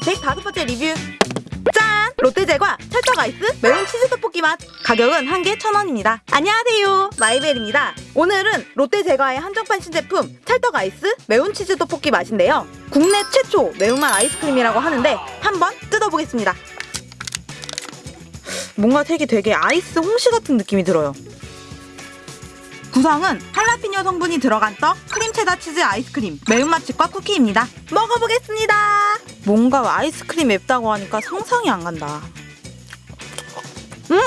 다섯 번째 리뷰. 짠! 롯데제과 찰떡 아이스 매운 치즈 떡볶이 맛. 가격은 한 개 천원입니다. 안녕하세요. 마이벨입니다. 오늘은 롯데제과의 한정판 신제품 찰떡 아이스 매운 치즈 떡볶이 맛인데요. 국내 최초 매운맛 아이스크림이라고 하는데 한번 뜯어보겠습니다. 뭔가 색이 되게 아이스 홍시 같은 느낌이 들어요 구성은 할라피뇨 성분이 들어간 떡, 크림 체다 치즈 아이스크림, 매운맛 칩과 쿠키입니다. 먹어보겠습니다. 뭔가 아이스크림 맵다고 하니까 상상이 안 간다. 음!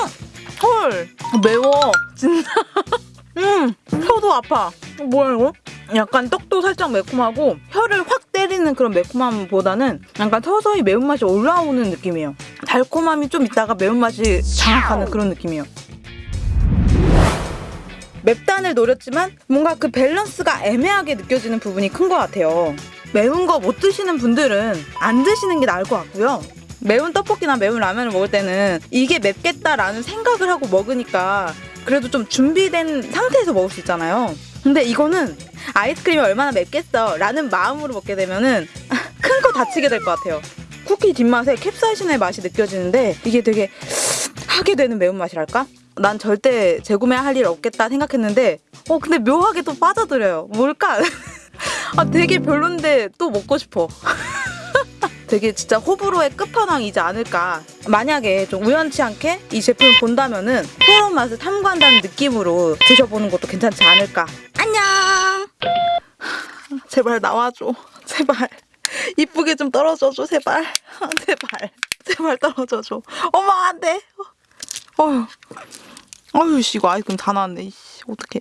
헐! 매워. 진짜. 음! 혀도 아파. 어, 뭐야 이거? 약간 떡도 살짝 매콤하고 혀를 확 때리는 그런 매콤함보다는 약간 서서히 매운맛이 올라오는 느낌이에요. 달콤함이 좀 있다가 매운맛이 장악하는 그런 느낌이에요. 맵단을 노렸지만 뭔가 그 밸런스가 애매하게 느껴지는 부분이 큰 것 같아요. 매운 거 못 드시는 분들은 안 드시는 게 나을 것 같고요. 매운 떡볶이나 매운 라면을 먹을 때는 이게 맵겠다라는 생각을 하고 먹으니까 그래도 좀 준비된 상태에서 먹을 수 있잖아요. 근데 이거는 아이스크림이 얼마나 맵겠어 라는 마음으로 먹게 되면은 큰 거 다치게 될 것 같아요. 쿠키 뒷맛에 캡사이신의 맛이 느껴지는데 이게 되게 하게 되는 매운맛이랄까? 난 절대 재구매할 일 없겠다 생각했는데 어 근데 묘하게 또 빠져들어요. 뭘까? 아 되게 별론데 또 먹고 싶어. 되게 진짜 호불호의 끝판왕이지 않을까. 만약에 좀 우연치 않게 이 제품을 본다면은 새로운 맛을 탐구한다는 느낌으로 드셔보는 것도 괜찮지 않을까. 안녕! 제발 나와줘. 제발. 이쁘게 좀 떨어져줘 제발. 제발. 제발 떨어져줘. 어머 안돼. 어휴 어휴 씨 이거 아이스크림 다 나왔네. 이씨 어떡해